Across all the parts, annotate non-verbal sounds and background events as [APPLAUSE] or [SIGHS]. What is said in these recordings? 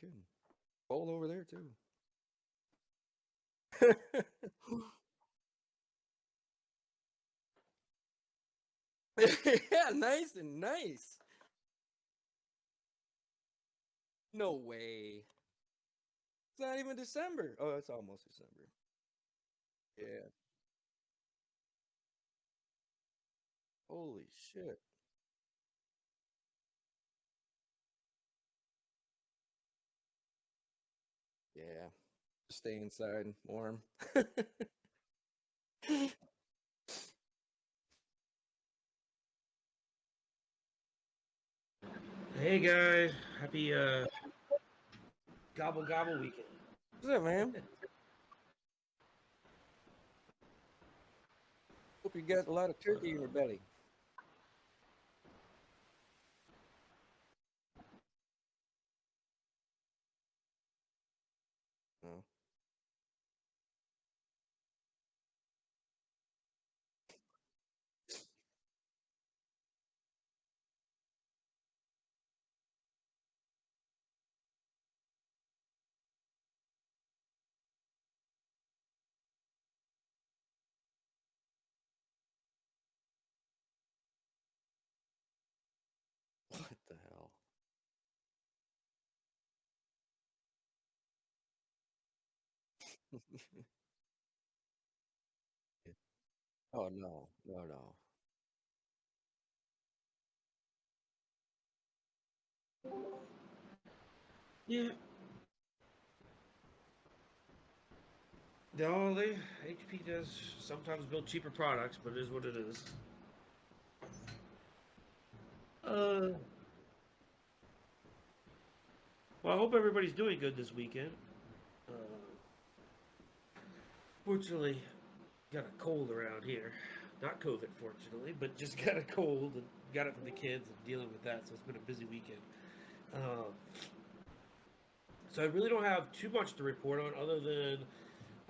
kidding. Cold over there too. [LAUGHS] yeah, nice and nice. No way. It's not even December. Oh, it's almost December. Yeah. Holy shit. Yeah. Stay inside warm. [LAUGHS] Hey guys, happy uh gobble gobble weekend. What's up, man? [LAUGHS] Hope you got a lot of turkey in your belly. Oh. What the hell? [LAUGHS] oh no, no, no. Yeah. No, they HP does sometimes build cheaper products, but it is what it is. Uh well, I hope everybody's doing good this weekend. Uh, fortunately, got a cold around here. Not COVID, fortunately, but just [LAUGHS] got a cold and got it from the kids and dealing with that. So it's been a busy weekend. Uh, so I really don't have too much to report on other than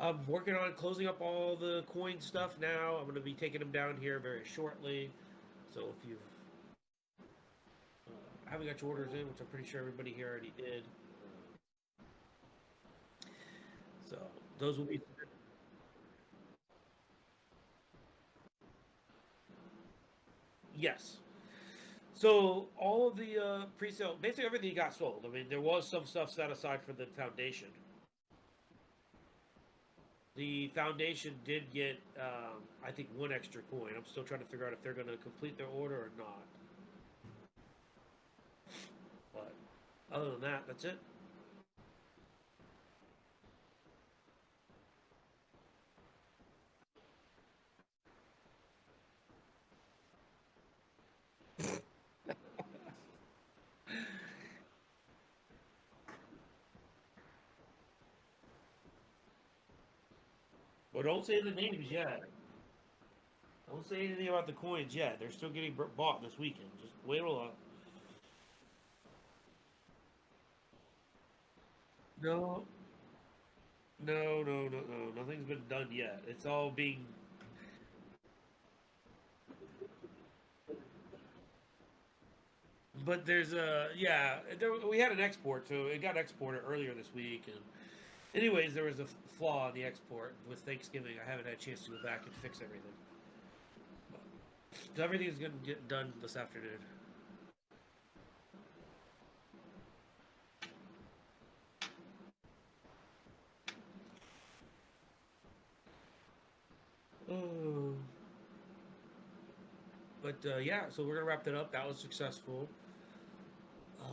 I'm working on closing up all the coin stuff now. I'm going to be taking them down here very shortly. So if you've uh, haven't got your orders in, which I'm pretty sure everybody here already did. So those will be. Yes. So all of the uh, pre-sale, basically everything got sold. I mean, there was some stuff set aside for the foundation. The foundation did get, um, I think, one extra coin. I'm still trying to figure out if they're going to complete their order or not. But other than that, that's it. Don't say the names yet. Don't say anything about the coins yet. They're still getting bought this weekend. Just wait a little. No, no, no, no, no. Nothing's been done yet. It's all being. But there's a yeah. There, we had an export, so it got exported earlier this week, and anyways, there was a flaw in the export with Thanksgiving. I haven't had a chance to go back and fix everything. So everything's gonna get done this afternoon. Oh. [SIGHS] But uh, yeah, so we're gonna wrap that up. That was successful. Uh,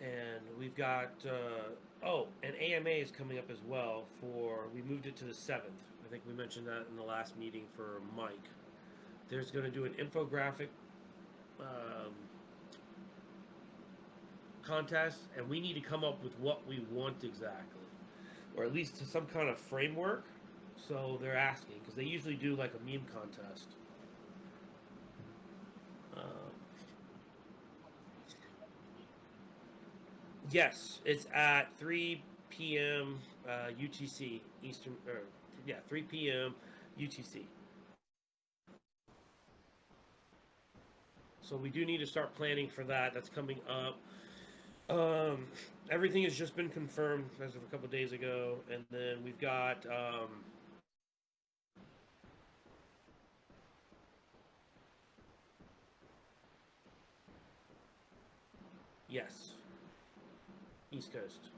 and we've got uh, oh, and AMA is coming up as well. For we moved it to the seventh. I think we mentioned that in the last meeting for Mike. There's going to do an infographic um, contest, and we need to come up with what we want exactly, or at least some kind of framework. So they're asking because they usually do like a meme contest. Um, Yes, it's at 3 p.m. Uh, UTC Eastern. Or, yeah, 3 p.m. UTC. So we do need to start planning for that. That's coming up. Um, everything has just been confirmed as of a couple days ago, and then we've got um, yes, East Coast,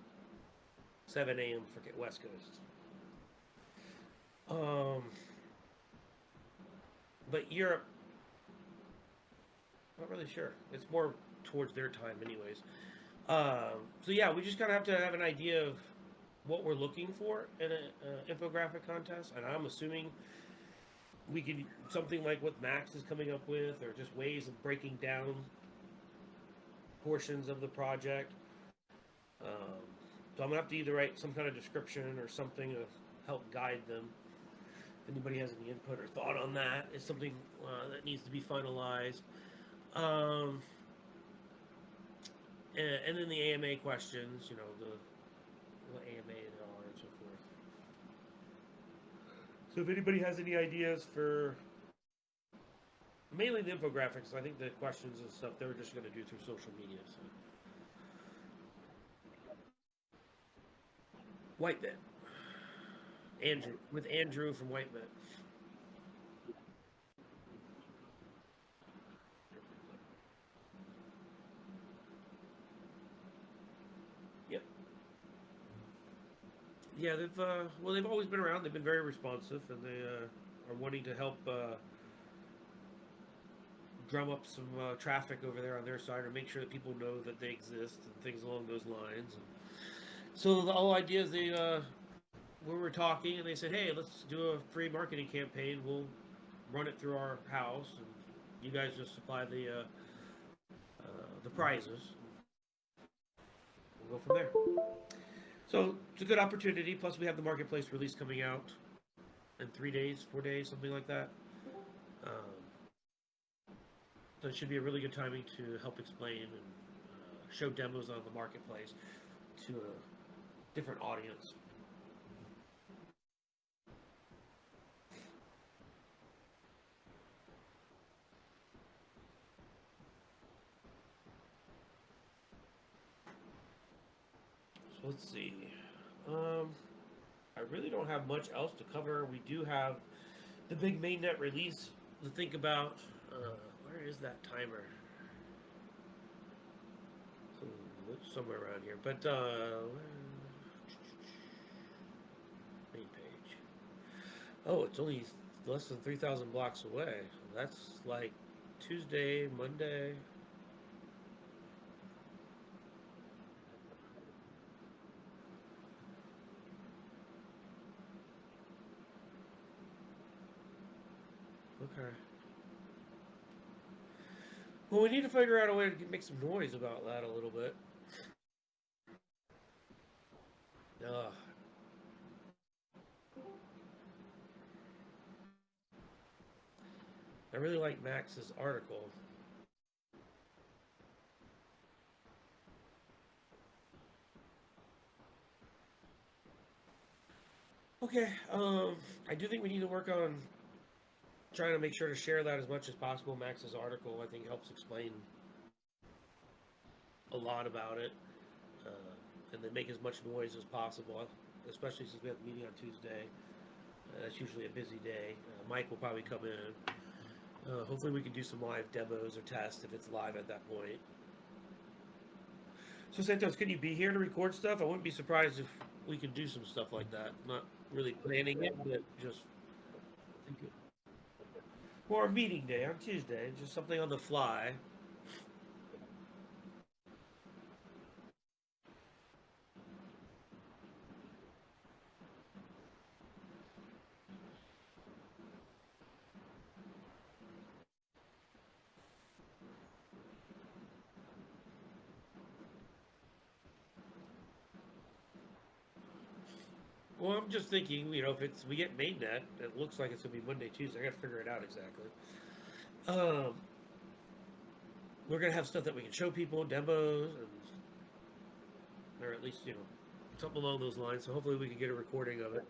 seven a.m. for West Coast. Um, but Europe, not really sure. It's more towards their time, anyways. Um, so yeah, we just kind of have to have an idea of what we're looking for in an infographic contest, and I'm assuming we could something like what Max is coming up with, or just ways of breaking down portions of the project. Um, so I'm gonna have to either write some kind of description or something to help guide them. If anybody has any input or thought on that, it's something uh, that needs to be finalized. Um, and, and then the AMA questions, you know, the AMA and all and so forth. So if anybody has any ideas for mainly the infographics, I think the questions and stuff they were just going to do through social media. So. Whitebit. Andrew with Andrew from Whitebit. Yep. Yeah, they've uh, well, they've always been around. They've been very responsive, and they uh, are wanting to help uh, drum up some uh, traffic over there on their side, or make sure that people know that they exist and things along those lines. And so the whole idea is they uh, we were talking, and they said, "Hey, let's do a free marketing campaign. We'll run it through our house, and you guys just supply the uh, uh, the prizes. We'll go from there." So it's a good opportunity. Plus, we have the marketplace release coming out in three days, four days, something like that. Um, so it should be a really good timing to help explain and uh, show demos on the marketplace to a different audience. So let's see. Um, I really don't have much else to cover. We do have the big mainnet release to think about. Uh, where is that timer? Hmm, somewhere around here, but uh, main page. Oh, it's only less than three thousand blocks away. That's like Tuesday, Monday. Okay. Well, we need to figure out a way to make some noise about that a little bit. Ugh. Really like Max's article. Okay, um, I do think we need to work on trying to make sure to share that as much as possible. Max's article, I think, helps explain a lot about it, uh, and then make as much noise as possible. Especially since we have the meeting on Tuesday, uh, that's usually a busy day. Uh, Mike will probably come in. Uh, hopefully, we can do some live demos or tests if it's live at that point. So, Santos, can you be here to record stuff? I wouldn't be surprised if we could do some stuff like that. Not really planning it, but just thinking. Or a meeting day on Tuesday, just something on the fly. Well, I'm just thinking, you know, if it's we get mainnet, it looks like it's gonna be Monday, Tuesday. I gotta figure it out exactly. Um, we're gonna have stuff that we can show people, demos, and or at least you know something along those lines. So hopefully we can get a recording of it.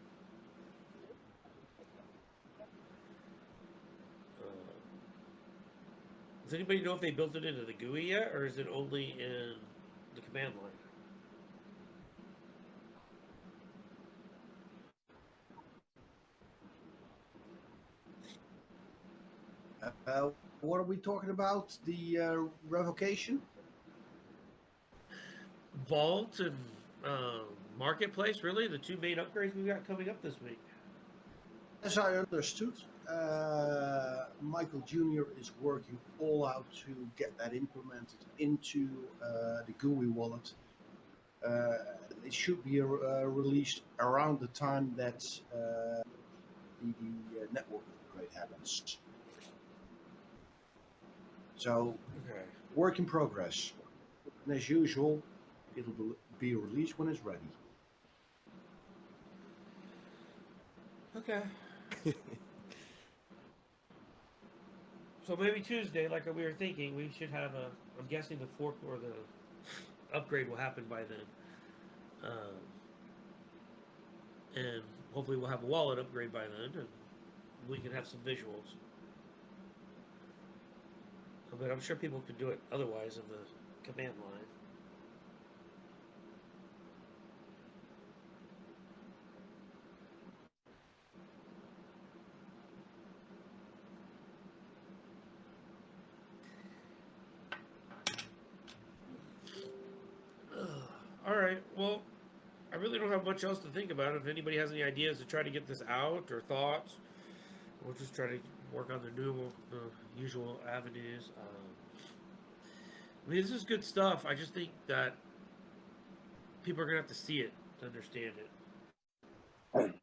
Uh, does anybody know if they built it into the GUI yet, or is it only in the command line. Uh, what are we talking about? The uh, revocation? Vault and uh, Marketplace, really, the two main upgrades we've got coming up this week. As I understood, uh, Michael Jr. is working all out to get that implemented into uh, the GUI wallet. Uh, it should be uh, released around the time that uh, the, the uh, network upgrade happens. So, Okay. work in progress. And as usual, it'll be- released when it's ready. Okay. [LAUGHS] so maybe Tuesday, like we were thinking, we should have a. I'm guessing the fork or the upgrade will happen by then. Um, and hopefully we'll have a wallet upgrade by then, and we can have some visuals. But I'm sure people could do it otherwise in the command line. [SIGHS] All right. Well, I really don't have much else to think about. If anybody has any ideas to try to get this out or thoughts, we'll just try to work on the new, usual avenues. Um, I mean, this is good stuff. I just think that people are gonna have to see it to understand it. [CLEARS THROAT]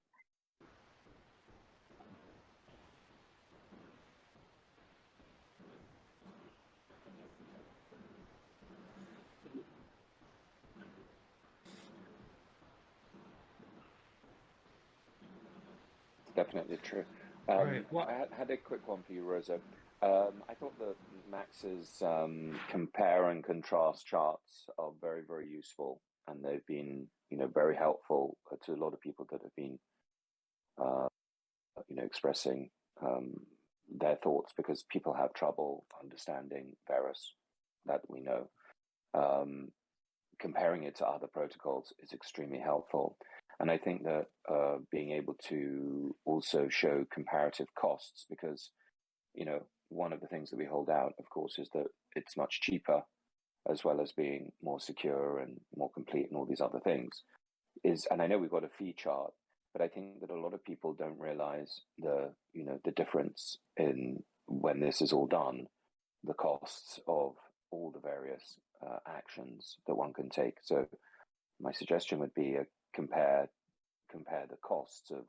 Definitely true. Right, I had, a quick one for you, Rosa. Um, I thought that Max's um, compare and contrast charts are very, very useful, and they've been, you know, very helpful to a lot of people that have been, uh, you know, expressing um, their thoughts because people have trouble understanding Verus, that we know. Um, comparing it to other protocols is extremely helpful. And I think that uh, being able to also show comparative costs, because, you know, one of the things that we hold out, of course, is that it's much cheaper, as well as being more secure and more complete and all these other things. Is and I know we've got a fee chart, but I think that a lot of people don't realize the you know the difference in when this is all done, the costs of all the various uh, actions that one can take. So my suggestion would be a compare compare the costs of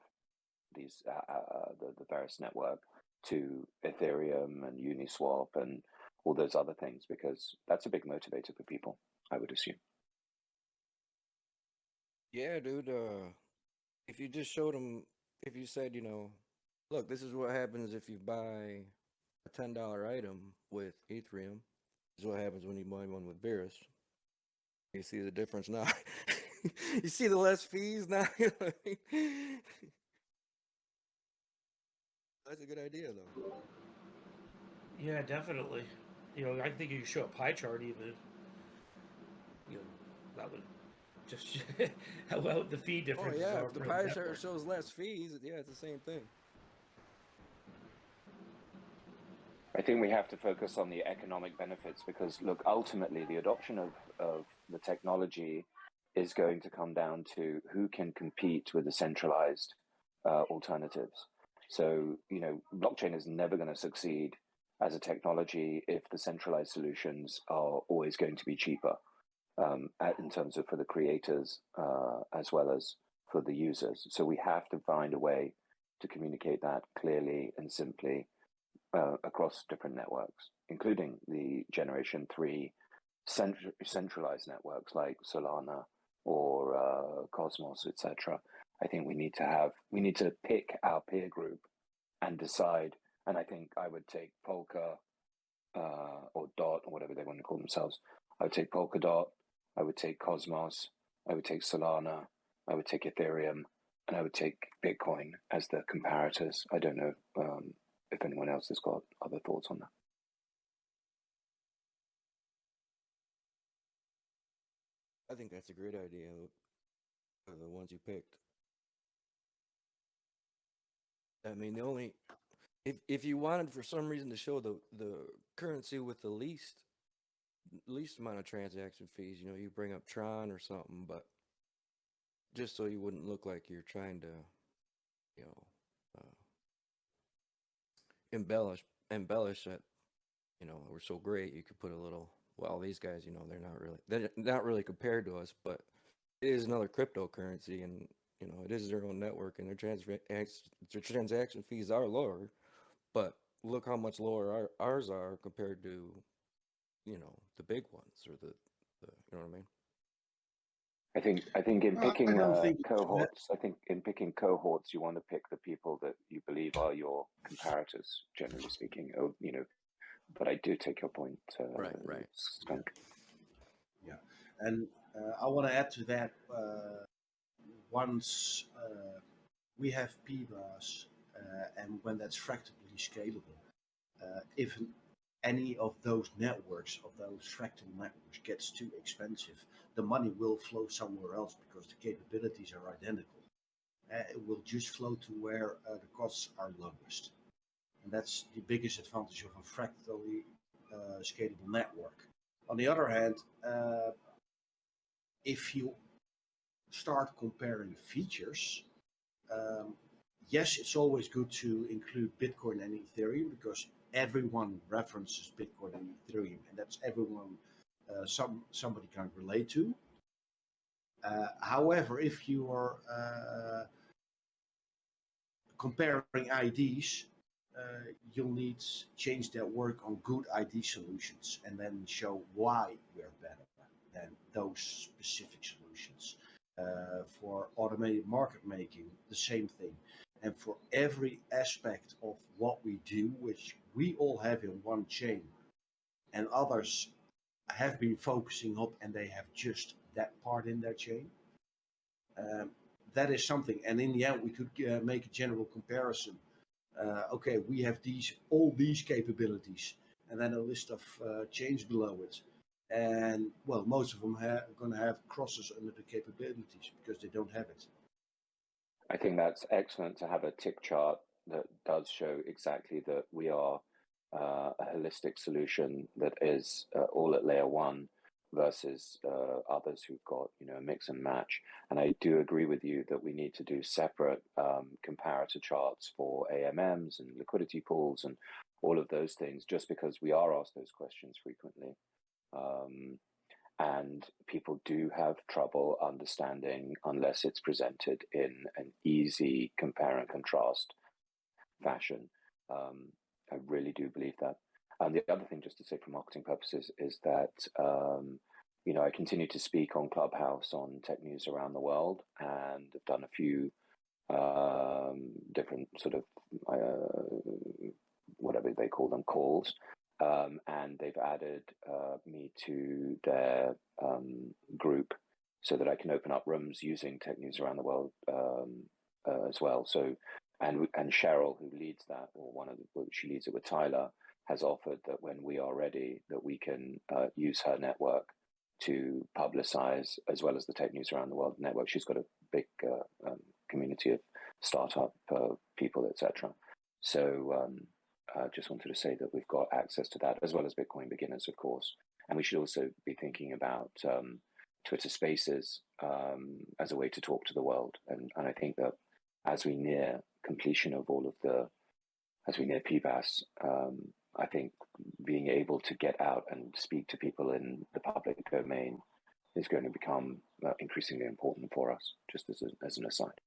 these uh, uh, the the various network to Ethereum and Uniswap and all those other things because that's a big motivator for people. I would assume. Yeah, dude. Uh, if you just showed them, if you said, you know, look, this is what happens if you buy a ten dollar item with Ethereum. This is what happens when you buy one with Verus. You see the difference now. [LAUGHS] [LAUGHS] you see the less fees now. [LAUGHS] That's a good idea, though. Yeah, definitely. You know, I think you could show a pie chart even. You know, that would just [LAUGHS] how well the fee difference. Oh yeah, if the pie network. chart shows less fees, yeah, it's the same thing. I think we have to focus on the economic benefits because, look, ultimately, the adoption of, of the technology is going to come down to who can compete with the centralized uh, alternatives. So, you know, blockchain is never going to succeed as a technology if the centralized solutions are always going to be cheaper um, at- in terms of for the creators uh, as well as for the users. So we have to find a way to communicate that clearly and simply uh, across different networks, including the Generation 3 cent- centralized networks like Solana or uh, Cosmos, etc. I think we need to have, we need to pick our peer group and decide. And I think I would take Polka uh, or Dot or whatever they want to call themselves. I would take Polkadot, I would take Cosmos, I would take Solana, I would take Ethereum, and I would take Bitcoin as the comparators. I don't know um, if anyone else has got other thoughts on that. I think that's a great idea. uh, The ones you picked. I mean, the only if if you wanted for some reason to show the the currency with the least least amount of transaction fees, you know, you bring up Tron or something, but just so you wouldn't look like you're trying to, you know, uh, embellish embellish that, you know, we're so great. You could put a little. Well, these guys, you know, they're not really they're not really compared to us, but it is another cryptocurrency, and you know, it is their own network, and their transfer their transaction fees are lower, but look how much lower our, ours are compared to, you know, the big ones or the, the you know what I mean. I think I think in Uh, I picking uh, think it's that- cohorts, I think in picking cohorts, you want to pick the people that you believe are your comparators, generally speaking. Oh, you know, but I do take your point, uh, Right, right. Skunk. And uh, I want to add to that. Uh, once uh, we have PBaaS, uh, and when that's fractally scalable, uh, if any of those networks, of those fractal networks, gets too expensive, the money will flow somewhere else because the capabilities are identical. Uh, it will just flow to where uh, the costs are lowest. And that's the biggest advantage of a fractally uh, scalable network. On the other hand, uh, if you start comparing features, um, yes, it's always good to include Bitcoin and Ethereum because everyone references Bitcoin and Ethereum, and that's everyone uh, some somebody can relate to. Uh, however, if you are uh, comparing IDs, uh, you'll need change that work on good ID solutions and then show why we're better than those specific solutions. Uh, for automated market making, the same thing. And for every aspect of what we do, which we all have in one chain, and others have been focusing up and they have just that part in their chain. Um, that is something, and in the end, we could uh, make a general comparison. Uh, okay, we have these all these capabilities, and then a list of uh, chains below it and well, most of them are going to have crosses under the capabilities because they don't have it. I think that's excellent to have a tick chart that does show exactly that we are uh, a holistic solution that is uh, all at layer one versus uh, others who've got you know a mix and match. And I do agree with you that we need to do separate um, comparator charts for AMMs and liquidity pools and all of those things, just because we are asked those questions frequently. Um, and people do have trouble understanding unless it's presented in an easy compare and contrast fashion. Um, I really do believe that. And the other thing, just to say for marketing purposes, is that um, you know I continue to speak on Clubhouse on tech news around the world, and have done a few um, different sort of uh, whatever they call them calls um, and they've added uh, me to their um, group so that I can open up rooms using tech news around the world um, uh, as well. So, and and Cheryl, who leads that, or one of the, well, she leads it with Tyler, has offered that when we are ready, that we can uh, use her network to publicize as well as the tech news around the world network. She's got a big uh, um, community of startup uh, people, etc. So. Um, uh, just wanted to say that we've got access to that as well as Bitcoin beginners, of course. And we should also be thinking about um, Twitter Spaces um, as a way to talk to the world. And, and I think that as we near completion of all of the, as we near PBaaS, um, I think being able to get out and speak to people in the public domain is going to become uh, increasingly important for us, just as, a, as an aside.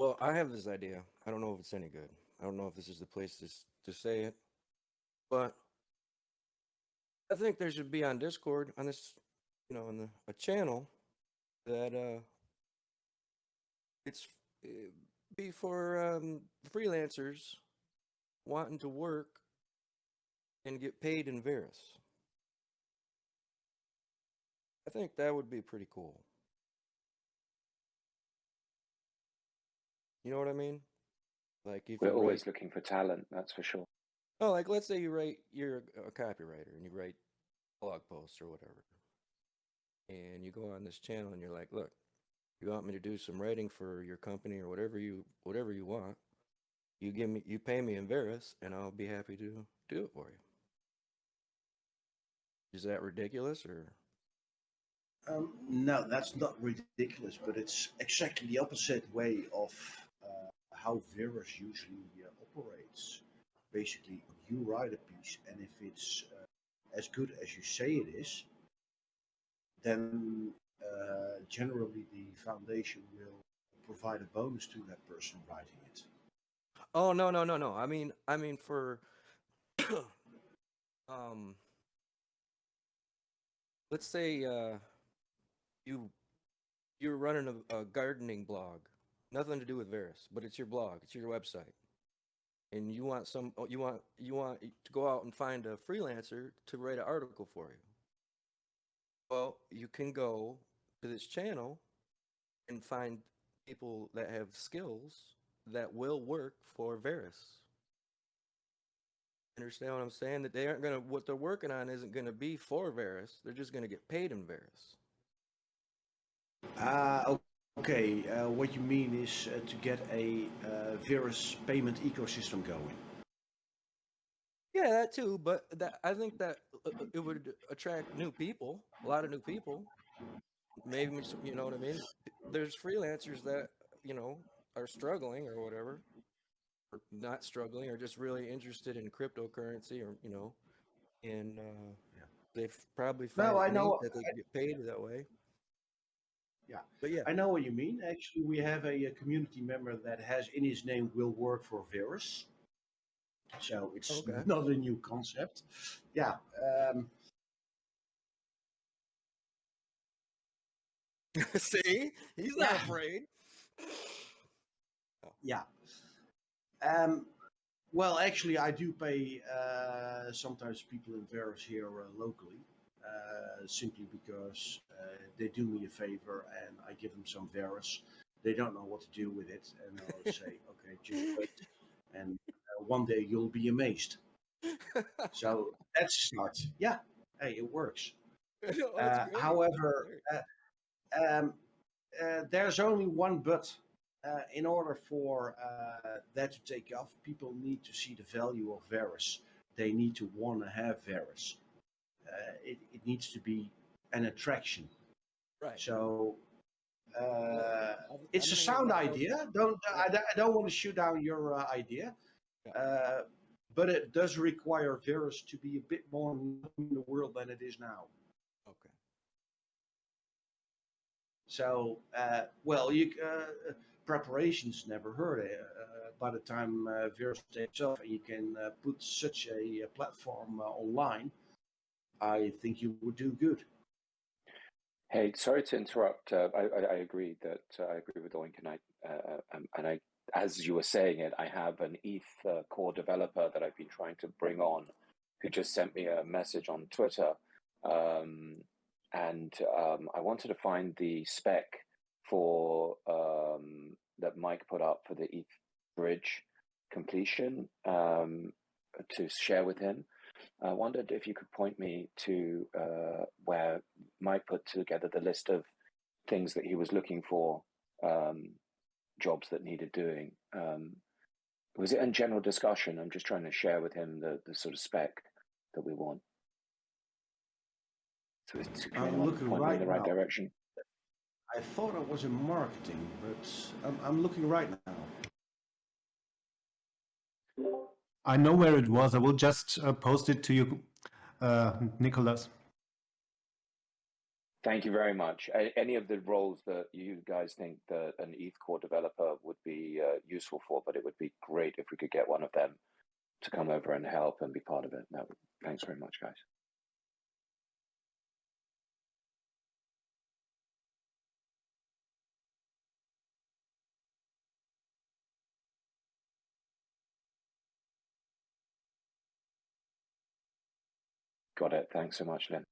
Well, I have this idea. I don't know if it's any good. I don't know if this is the place to to say it, but I think there should be on Discord on this, you know, on the a channel that uh it's uh, be for um, freelancers wanting to work and get paid in Verus. I think that would be pretty cool. You know what I mean? Like if We're always write, looking for talent, that's for sure. oh, like let's say you write, you're a a copywriter and you write blog posts or whatever, and you go on this channel and you're like, look, you want me to do some writing for your company or whatever you whatever you want, you give me you pay me in Verus and I'll be happy to do it for you. Is that ridiculous or Um, no, that's not ridiculous, but it's exactly the opposite way of how Verus usually uh, operates. Basically, you write a piece, and if it's uh, as good as you say it is, then uh, generally the foundation will provide a bonus to that person writing it. Oh no no no no. I mean I mean for [COUGHS] um let's say uh you you're running a, a gardening blog. Nothing to do with Verus, but it's your blog, it's your website. And you want some oh, you want you want to go out and find a freelancer to write an article for you. Well, you can go to this channel and find people that have skills that will work for Verus. Understand what I'm saying? That they aren't gonna what they're working on isn't gonna be for Verus. They're just gonna get paid in Verus. Ah, o- okay. Uh, what you mean is uh, to get a uh, Verus payment ecosystem going. Yeah, that too. But that I think that uh, it would attract new people, a lot of new people. Maybe you know what I mean. There's freelancers that you know are struggling or whatever, or not struggling, or just really interested in cryptocurrency, or you know, and uh, Yeah. they've probably No, found I know- that they can get paid that way. Yeah. but yeah, I know what you mean. Actually, we have a, a community member that has in his name will work for Verus. So it's Okay. [LAUGHS] not a new concept. Yeah. Um, [LAUGHS] see, he's not Yeah. afraid. [SIGHS] yeah. Um, well, actually, I do pay uh, sometimes people in Verus here uh, locally, uh, simply because uh, they do me a favor and I give them some Verus. They don't know what to do with it, and I'll [LAUGHS] say, okay, just wait, and uh, one day you'll be amazed. So that's a start. Yeah, hey, it works. [LAUGHS] No, Uh, however, uh, um, uh, there's only one but. Uh, in order for uh, that to take off, people need to see the value of Verus. They need to want to have Verus. Uh, it, it needs to be an attraction. right. So uh, it's a sound idea. Don't I, don't- I don't want to shoot down your uh, idea, uh, but it does require Verus to be a bit more in the world than it is now. Okay. So, uh, well, you uh, preparations never hurt. Uh, by the time uh, Verus takes off, and you can uh, put such a, uh platform uh, online. I think you would do good. Hey, sorry to interrupt. Uh, I, I, I agree that uh, I agree with Oink, and I, uh, um, and I, as you were saying it, I have an ETH uh, core developer that I've been trying to bring on, who just sent me a message on Twitter, um, and um, I wanted to find the spec for um, that Mike put up for the ETH bridge completion um, to share with him. I wondered if you could point me to uh, where Mike put together the list of things that he was looking for, um, jobs that needed doing. Um, was it in general discussion? I'm just trying to share with him the, the sort of spec that we want. So it's I'm looking me in right the right now. direction. I thought it was in marketing, but I'm, I'm looking right now. I know where it was. I will just uh, post it to you, uh, Nicholas. Thank you very much. Any of the roles that you guys think that an ETH core developer would be uh, useful for, but it would be great if we could get one of them to come over and help and be part of it. No, thanks very much, guys. Got it. Thanks so much, Lynn.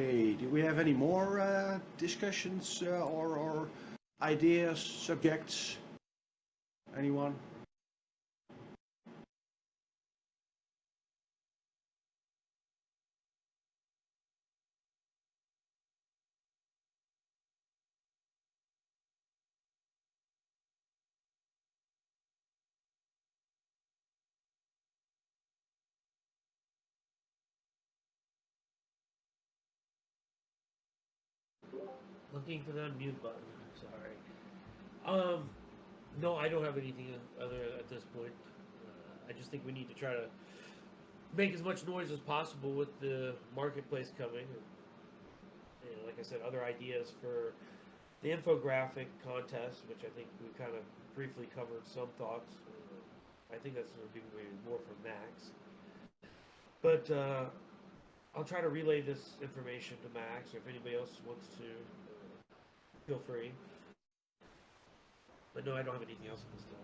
Okay, do we have any more uh, discussions uh, or, or ideas, subjects? Anyone? Looking for the unmute button. Sorry. Um, no, I don't have anything other at this point. Uh, I just think we need to try to make as much noise as possible with the marketplace coming. And, like I said, other ideas for the infographic contest, which I think we kind of briefly covered some thoughts. Uh, I think that's going to be more from Max. But uh, I'll try to relay this information to Max, or if anybody else wants to, feel free. But no, I don't have anything else at this time.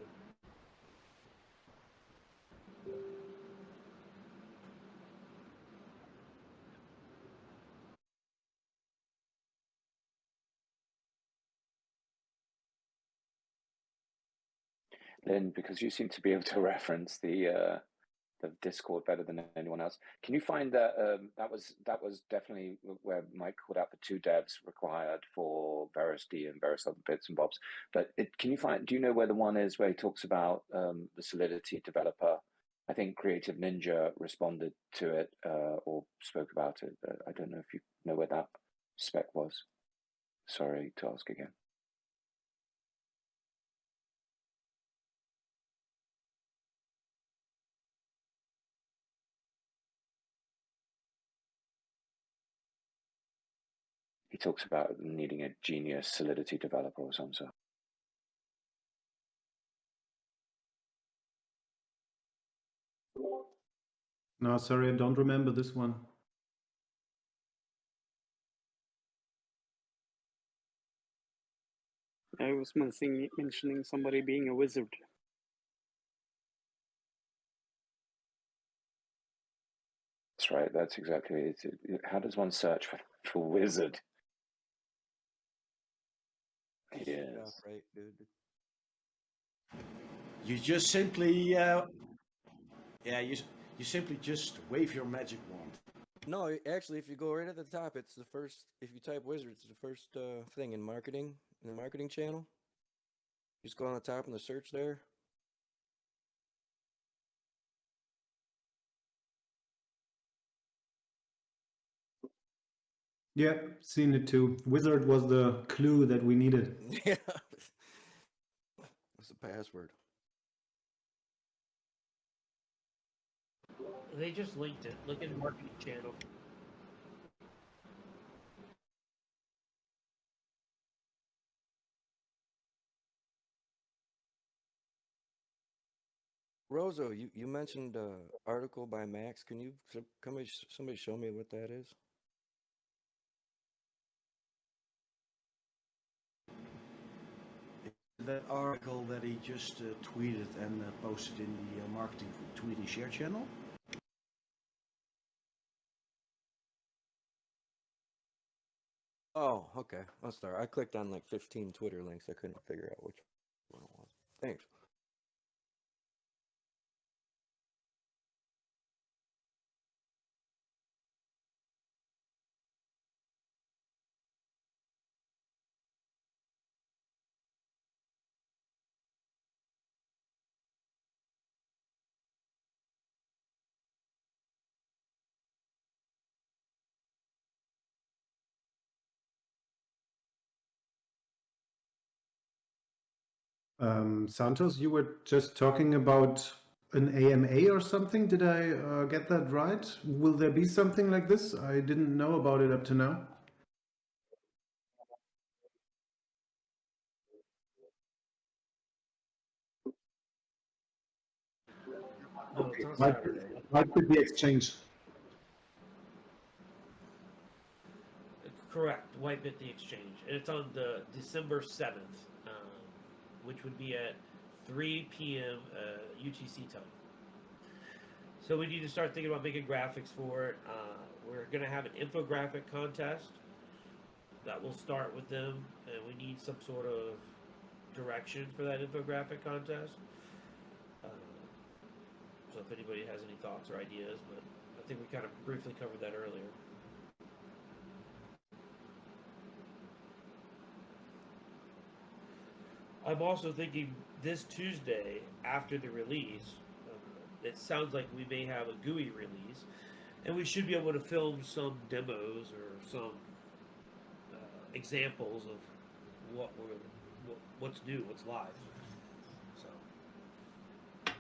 Lynn, because you seem to be able to [LAUGHS] reference the uh, the Discord better than anyone else. Can you find that um, that was that was definitely where Mike called out the two devs required for VerusD and various other bits and bobs. But it, can you find? Do you know where the one is where he talks about um, the Solidity developer? I think Creative Ninja responded to it uh, or spoke about it. But I don't know if you know where that spec was. Sorry to ask again. He talks about needing a genius Solidity developer or some sort. No, sorry, I don't remember this one. I was mentioning mentioning somebody being a wizard. That's right. That's exactly it. It- How does one search for, for wizard? Yeah, Yes. right, dude. You just simply, uh, yeah, you, s- you simply just wave your magic wand. No, actually, if you go right at the top, it's the first. If you type wizard, it's the first uh, thing in marketing in the marketing channel. Just go on the top in the search there. Yeah, seen it too. Wizard was the clue that we needed. [LAUGHS] yeah. What's the password? They just linked it. Look at the marketing channel. Rosa, you, you mentioned uh, article by Max. Can you s- somebody somebody show me what that is? That article that he just uh, tweeted and uh, posted in the uh, marketing tweet and share channel. Oh, okay. I'll start. I clicked on like 15 Twitter links. I couldn't figure out which one it was. Thanks. Um, Santos, you were just talking about an AMA or something. Did I uh, get that right? Will there be something like this? I didn't know about it up to now. No, it's on Might, be the exchange. Correct, Whitebit the Exchange, and it's on the December seventh, um, which would be at three p.m. Uh, UTC time. So we need to start thinking about making graphics for it. Uh, we're going to have an infographic contest that will start with them, and we need some sort of direction for that infographic contest. Uh, so if anybody has any thoughts or ideas, but I think we kind of briefly covered that earlier. I'm also thinking this Tuesday after the release, um, it sounds like we may have a GUI release, and we should be able to film some demos or some uh, examples of what we're what, what's new, what's live. So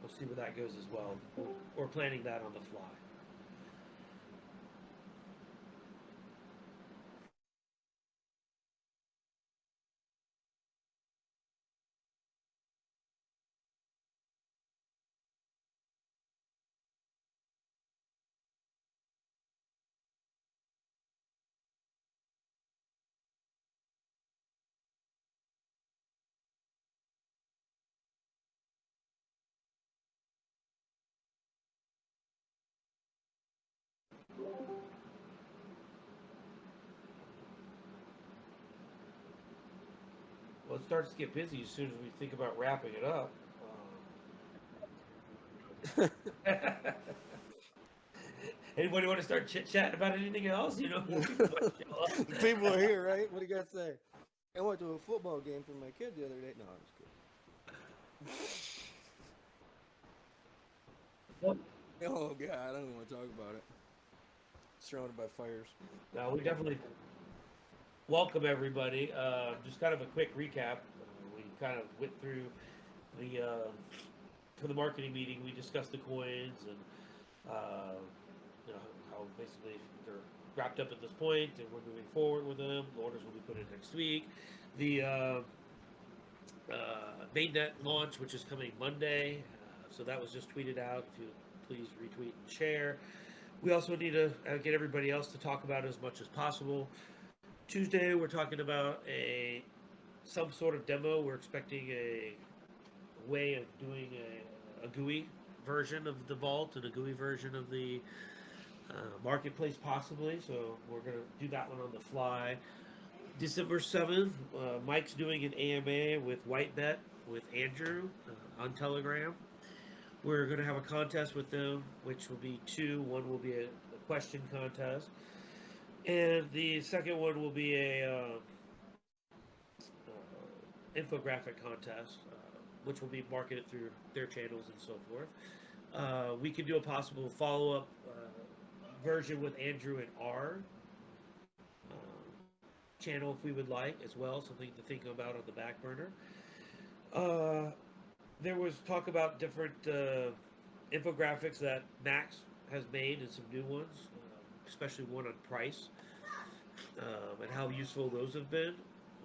we'll see where that goes as well. We're planning that on the fly. It starts to get busy as soon as we think about wrapping it up. Um, [LAUGHS] Anybody want to start chit chatting about anything else? You know, people might show up. People are here, right? What do you got to say? I went to a football game for my kid the other day. No, I'm just kidding. [LAUGHS] Oh God, I don't even want to talk about it. Surrounded by fires. No, we definitely welcome everybody. Uh, just kind of a quick recap. We kind of went through the uh, the marketing meeting. We discussed the coins and uh, you know how basically they're wrapped up at this point, and we're moving forward with them. The orders will be put in next week. The uh, uh, mainnet launch, which is coming Monday. Uh, so that was just tweeted out. If you please retweet and share. We also need to uh, get everybody else to talk about it as much as possible. Tuesday, we're talking about a some sort of demo. We're expecting a way of doing a, a GUI version of the vault and a GUI version of the uh, marketplace, possibly. So we're gonna do that one on the fly. December seventh, uh, Mike's doing an AMA with Whitebit with Andrew uh, on Telegram. We're going to have a contest with them, which will be two. One will be a, a question contest, and the second one will be a uh, infographic contest, uh, which will be marketed through their channels and so forth. Uh, we could do a possible follow-up uh, version with Andrew and R uh, channel if we would like as well. Something to think about on the back burner. Uh, there was talk about different uh, infographics that Max has made and some new ones, especially one on price um, and how useful those have been.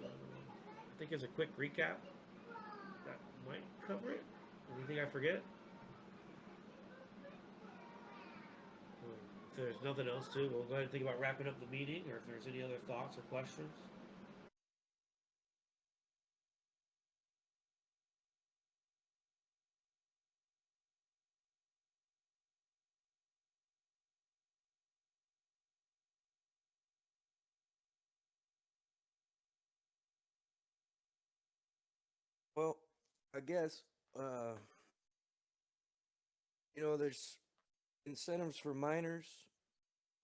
I think as a quick recap, that might cover it. Anything I forget? If there's nothing else to, we'll go ahead and think about wrapping up the meeting, or if there's any other thoughts or questions. Guess uh, you know there's incentives for miners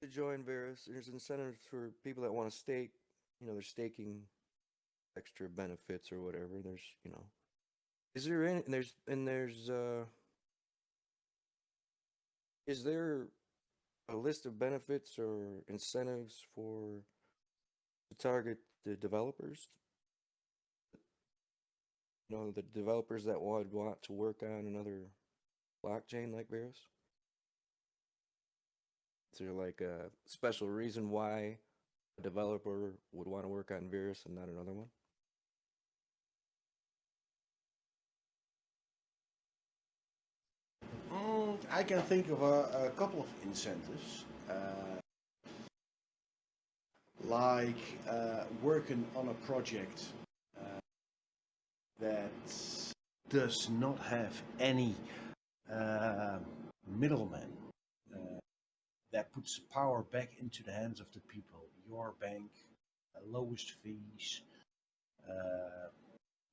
to join Verus. There's incentives for people that want to stake. You know, they're staking extra benefits or whatever. There's you know, is there any? There's and there's uh, is there a list of benefits or incentives for to target the developers you know, the developers that would want to work on another blockchain like Verus? Is there like a special reason why a developer would want to work on Verus and not another one? Mm, I can think of a, a couple of incentives, uh, like uh, working on a project that does not have any uh, middleman. Uh, that puts power back into the hands of the people. Your bank, uh, lowest fees, uh,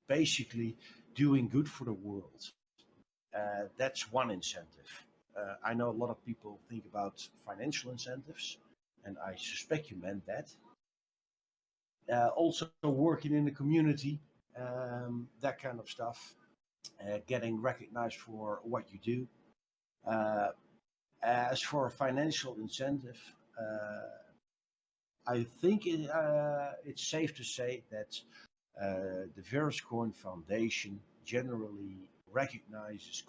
basically doing good for the world. Uh, that's one incentive. Uh, I know a lot of people think about financial incentives, and I suspect you meant that. Also, working in the community, um, that kind of stuff, uh, getting recognized for what you do. Uh, as for financial incentive, uh, I think it, uh, it's safe to say that uh, the VerusCoin Foundation generally recognizes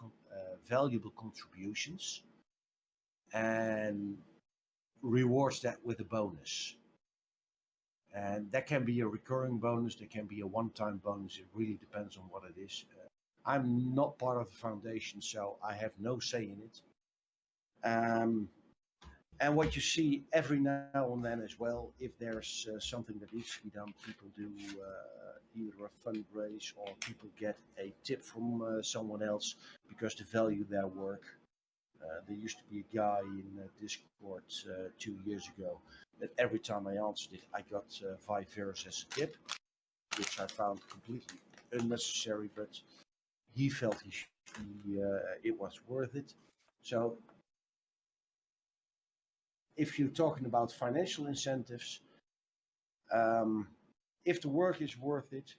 valuable contributions and rewards that with a bonus. And that can be a recurring bonus, that can be a one time bonus. It really depends on what it is. Uh, I'm not part of the foundation, so I have no say in it. Um, and what you see every now and then as well, if there's uh, something that needs to be done, people do uh, either a fundraise or people get a tip from uh, someone else because they value their work. Uh, there used to be a guy in uh, Discord uh, two years ago that every time I answered it, I got uh, five euros as a tip, which I found completely unnecessary, but he felt he uh, it was worth it. So if you're talking about financial incentives, um, if the work is worth it,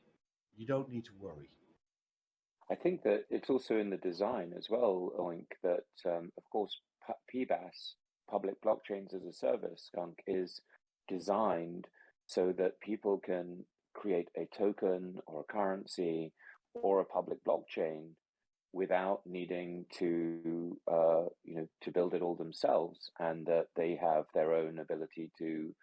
you don't need to worry. I think that it's also in the design as well, Oink, that um, of course PBaaS, Public Blockchains as a Service, Skunk, is designed so that people can create a token or a currency or a public blockchain without needing to uh, you know to build it all themselves, and that they have their own ability to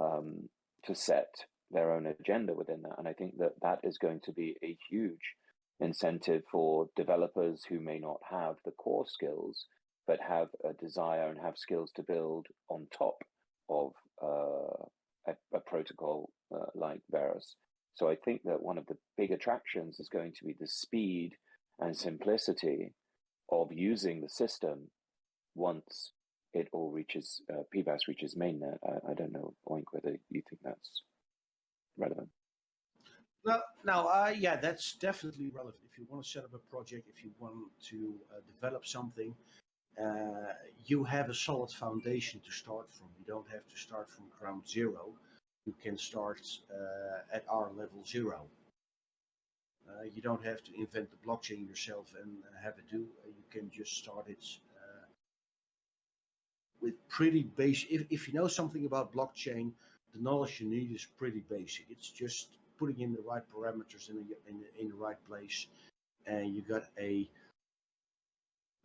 um, to set their own agenda within that. And I think that that is going to be a huge incentive for developers who may not have the core skills, but have a desire and have skills to build on top of uh, a, a, protocol uh, like Verus. So I think that one of the big attractions is going to be the speed and simplicity of using the system once it all reaches uh, PBaaS reaches mainnet. I, I don't know, Oink, whether you think that's relevant. No, no, uh, yeah, that's definitely relevant. If you want to set up a project, if you want to uh, develop something, uh, you have a solid foundation to start from. You don't have to start from ground zero. You can start uh, at our level zero. Uh, you don't have to invent the blockchain yourself and have it do. you can just start it uh, with pretty basic. If, if you know something about blockchain, the knowledge you need is pretty basic. It's just putting in the right parameters in the, in the, in the right place, and you got a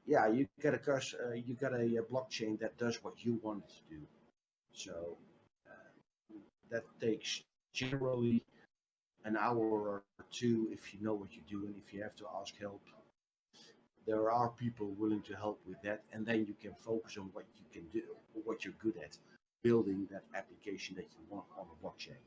yeah, you got a uh, you got a, a, blockchain that does what you want it to do. So uh, that takes generally an hour or two if you know what you're doing. If you have to ask help, there are people willing to help with that, and then you can focus on what you can do, what you're good at, building that application that you want on a blockchain.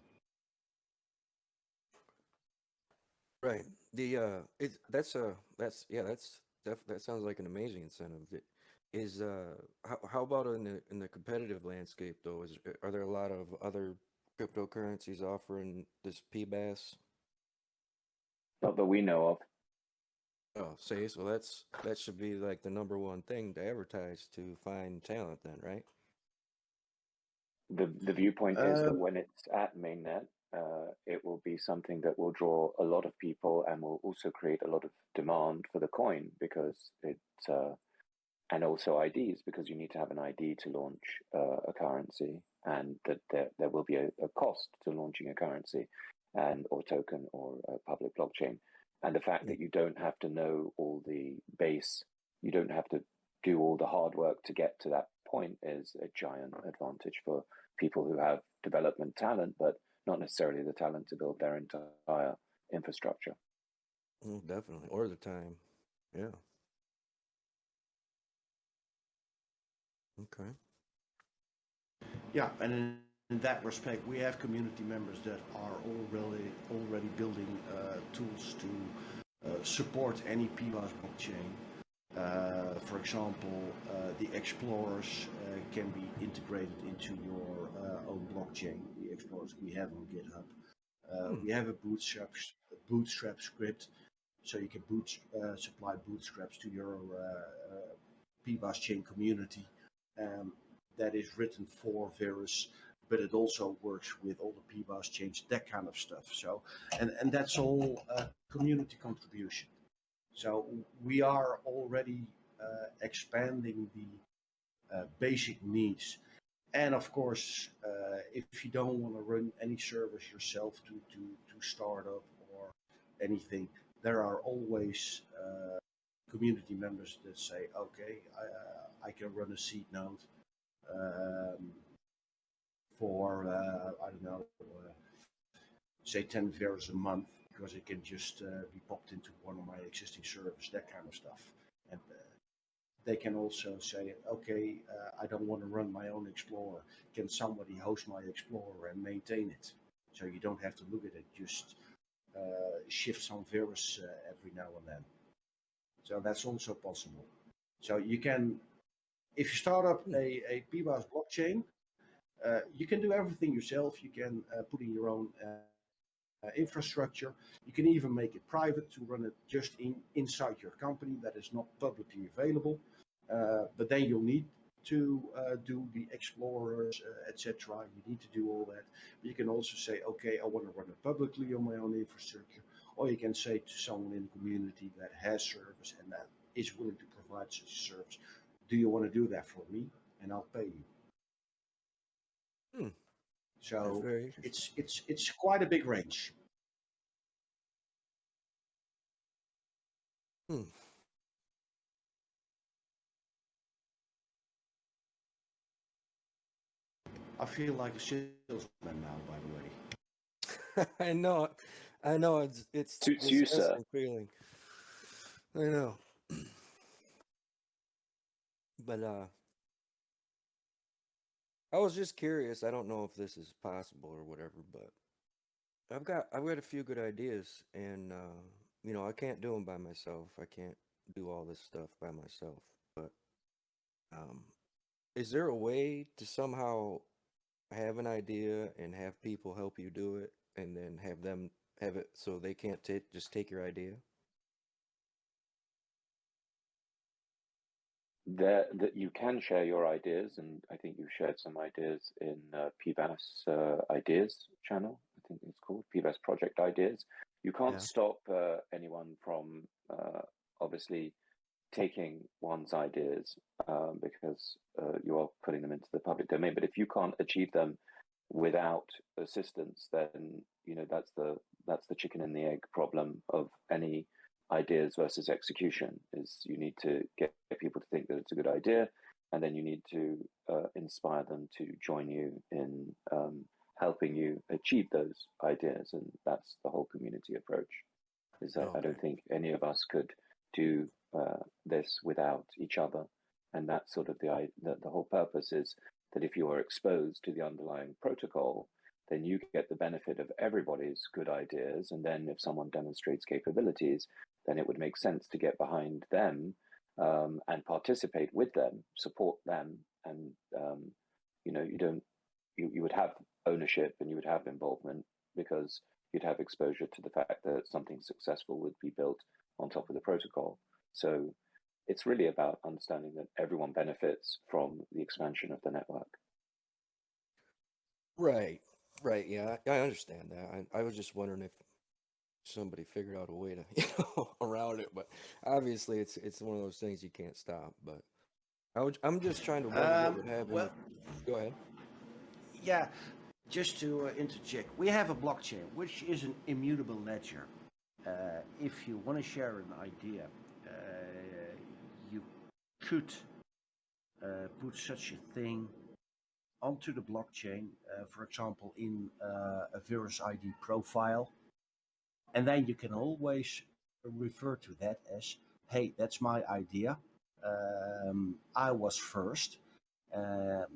Right. The uh, it's that's uh that's yeah that's def- that sounds like an amazing incentive. It is uh how how about in the in the competitive landscape though? Is are there a lot of other cryptocurrencies offering this PBaaS? Not that we know of. Oh, say so that's that should be like the number one thing to advertise to find talent then, right? The the viewpoint is that Um, when it's at mainnet, uh, it will be something that will draw a lot of people and will also create a lot of demand for the coin because it's uh, and also IDs because you need to have an ID to launch uh, a currency and that there, there will be a, a cost to launching a currency and or token or a public blockchain. And the fact that you don't have to know all the base, you don't have to do all the hard work to get to that point is a giant advantage for people who have development talent, but not necessarily the talent to build their entire infrastructure. Mm, definitely, or the time. Yeah. Okay. Yeah, and in, in that respect, we have community members that are already already building uh, tools to uh, support any PBaaS blockchain. Uh, for example, uh, the explorers uh, can be integrated into your uh, own blockchain. Explorers we have on GitHub. Uh, Hmm. We have a bootstrap a bootstrap script, so you can boot uh, supply bootstraps to your uh, uh, PBaaS chain community. Um, that is written for Verus, but it also works with all the PBaaS chains, that kind of stuff. So, and and that's all uh, community contribution. So we are already uh, expanding the uh, basic needs, and of course, uh, if you don't want to run any service yourself to to to start up or anything, there are always uh, community members that say, okay, I, uh, I can run a seed node um, for uh, I don't know, uh, say 10 VARs a month because it can just be popped into one of my existing servers, that kind of stuff. They can also say, okay, uh, I don't want to run my own Explorer. Can somebody host my Explorer and maintain it? So you don't have to look at it, just uh, shift some Verus uh, every now and then. So that's also possible. So you can if you start up a, a PBaaS blockchain, uh, you can do everything yourself. You can uh, put in your own uh, uh, infrastructure. You can even make it private to run it just in inside your company that is not publicly available. Uh, but then you'll need to uh, do the explorers, uh, etc. You need to do all that. But you can also say, okay, I want to run it publicly on my own infrastructure. Or you can say to someone in the community that has service and that is willing to provide such a service, do you want to do that for me and i'll pay you Hmm. So it's it's it's quite a big range Hmm. I feel like a salesman now by the way [LAUGHS] I know, I know. It's it's Suits you, sir. disgusting feeling. I know, [CLEARS THROAT] but uh, I was just curious. I don't know if this is possible or whatever, but I've got I've got a few good ideas, and uh, you know I can't do them by myself. I can't do all this stuff by myself. But um, is there a way to somehow have an idea and have people help you do it, and then have them have it so they can't ta- just take your idea? That, that you can share your ideas, and I think you've shared some ideas in uh, PBaaS uh, Ideas channel. I think it's called PBaaS Project Ideas. You can't Yeah. stop uh, anyone from uh, obviously taking one's ideas um, because uh, you are putting them into the public domain. But if you can't achieve them without assistance, then you know that's the that's the chicken and the egg problem of any ideas versus execution is you need to get people to think that it's a good idea and then you need to uh, inspire them to join you in um, helping you achieve those ideas and that's the whole community approach is that i don't think any of us could do uh, this without each other. And that's sort of the, the the whole purpose is that if you are exposed to the underlying protocol then you get the benefit of everybody's good ideas. And then if someone demonstrates capabilities then it would make sense to get behind them um, and participate with them, support them, and um, you know you don't you, you would have ownership and you would have involvement because you'd have exposure to the fact that something successful would be built on top of the protocol. So it's really about understanding that everyone benefits from the expansion of the network. Right, right. Yeah, I, I understand that. I, I was just wondering if somebody figured out a way to [LAUGHS] you know around it, but obviously it's it's one of those things you can't stop. But I would, I'm just trying to wonder Um, would happen. well- Go ahead. yeah just to uh, interject we have a blockchain which is an immutable ledger uh, if you want to share an idea, you could uh, put such a thing onto the blockchain, uh, for example, in uh, a Verus ID profile. And then you can always refer to that as, hey, that's my idea. Um, I was first. Um,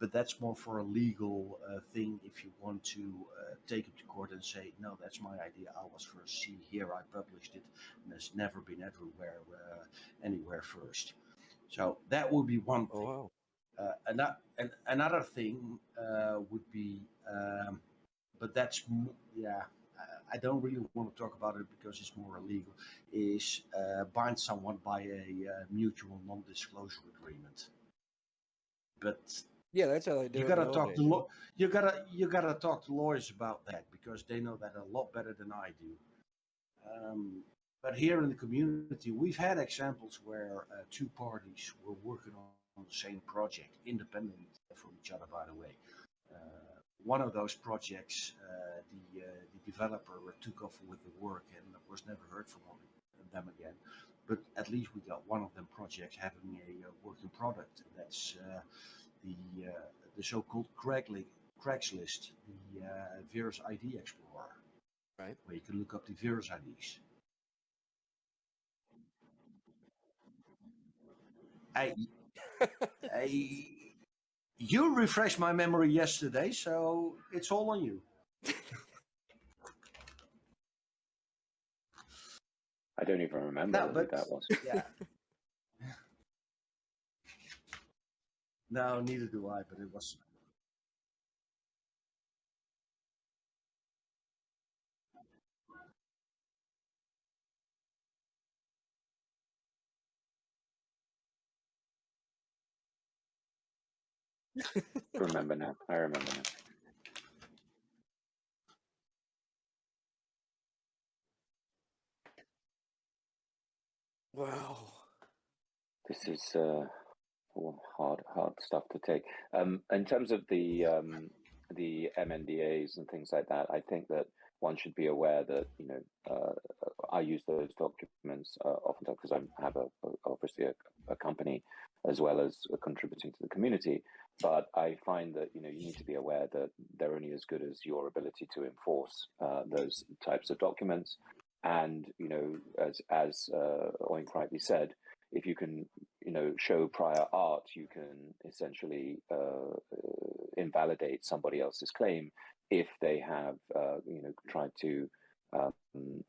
but that's more for a legal uh, thing if you want to uh, take it to court and say, no, that's my idea. I was first. See here, I published it, and it's never been everywhere, uh, anywhere first. So that would be one thing. wow. Uh, ano- an, another thing uh, would be, um, but that's yeah. I- I don't really want to talk about it because it's more illegal. Is uh, bind someone by a uh, mutual non-disclosure agreement. But Yeah, that's how they do you it gotta talk to. You gotta you gotta talk to lawyers about that because they know that a lot better than I do. Um, but here in the community, we've had examples where uh, two parties were working on, on the same project, independent from each other, by the way. Uh, one of those projects, uh, the uh, the developer took off with the work and was never heard from them again. But at least we got one of them projects having a uh, working product. That's uh, the uh, the so-called Craigli- Craigslist, the uh, Verus ID Explorer, Right. where you can look up the Verus IDs. I, [LAUGHS] I, you refreshed my memory yesterday, so it's all on you. I don't even remember No, who but that was. yeah. [LAUGHS] no, neither do I, but it was. remember now. I remember now. Wow. This is uh, hard, hard stuff to take. Um, in terms of the um, the MNDAs and things like that, I think that one should be aware that you know uh, I use those documents uh, oftentimes because I have a, a obviously a, a company as well as contributing to the community. But I find that you know you need to be aware that they're only as good as your ability to enforce uh, those types of documents. And you know, as as uh, Oink rightly said, if you can you know show prior art you can essentially uh, uh, invalidate somebody else's claim if they have uh, you know tried to um,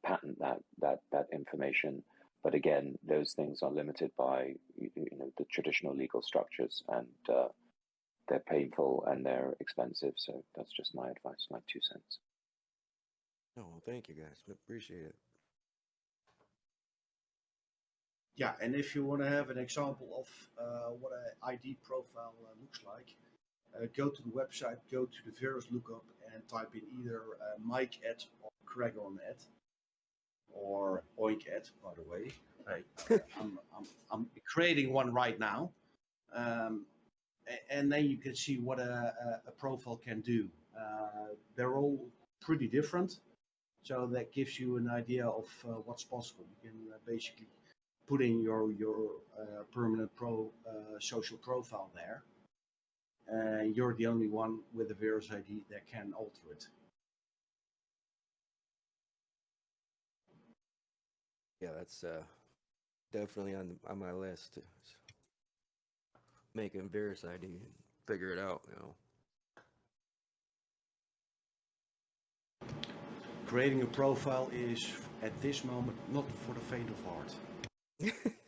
patent that that that information but again those things are limited by you know the traditional legal structures and uh, they're painful and they're expensive so that's just my advice my two cents Oh, well, thank you guys. Appreciate it. Yeah, and if you want to have an example of uh, what an ID profile uh, looks like, uh, go to the website, go to the Verus lookup, and type in either uh, Mike at or Craig on at or Oink at, by the way. I, [LAUGHS] I'm, I'm, I'm creating one right now. Um, and then you can see what a, a, a profile can do. Uh, they're all pretty different. So that gives you an idea of uh, what's possible. You can uh, basically put in your your uh, permanent pro uh, social profile there. Uh, you're the only one with a Verus ID that can alter it. Yeah, that's uh, definitely on on my list. to Make a Verus ID and figure it out. You know. Creating a profile is at this moment not for the faint of heart. I'm [LAUGHS]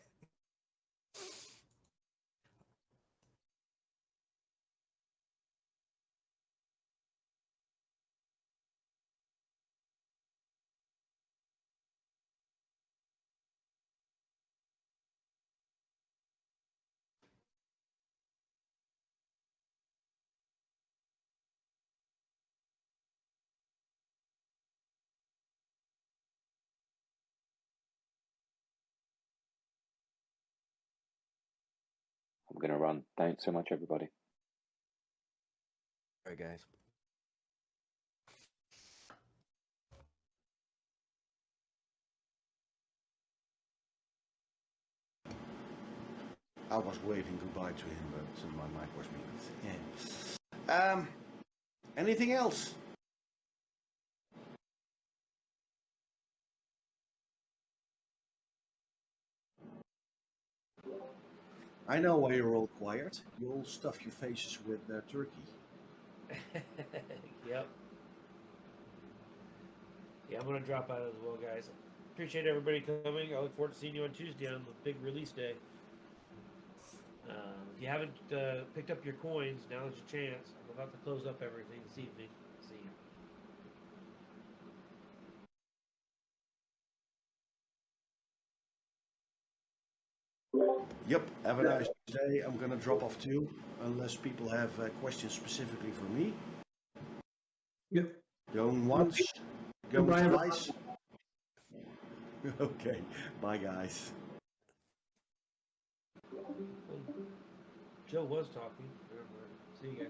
going to run. Thanks so much, everybody. All right, guys. I was waving goodbye to him, but my mic was muted. Yeah. Um, anything else? I know why you're all quiet. You all stuff your faces with uh, turkey. [LAUGHS] yep. Yeah, I'm gonna drop out as well, guys. Appreciate everybody coming. I look forward to seeing you on Tuesday on the big release day. Uh, if you haven't uh, picked up your coins, now's your chance. I'm about to close up everything this evening. See you. Yep, have a nice day. I'm gonna drop off too, unless people have uh, questions specifically for me. Yep. Going once, going Goodbye, everyone. twice. [LAUGHS] okay, bye guys. Joe was talking. See you guys.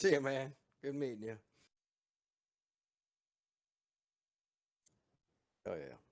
See ya, man. Good meeting you. Oh yeah.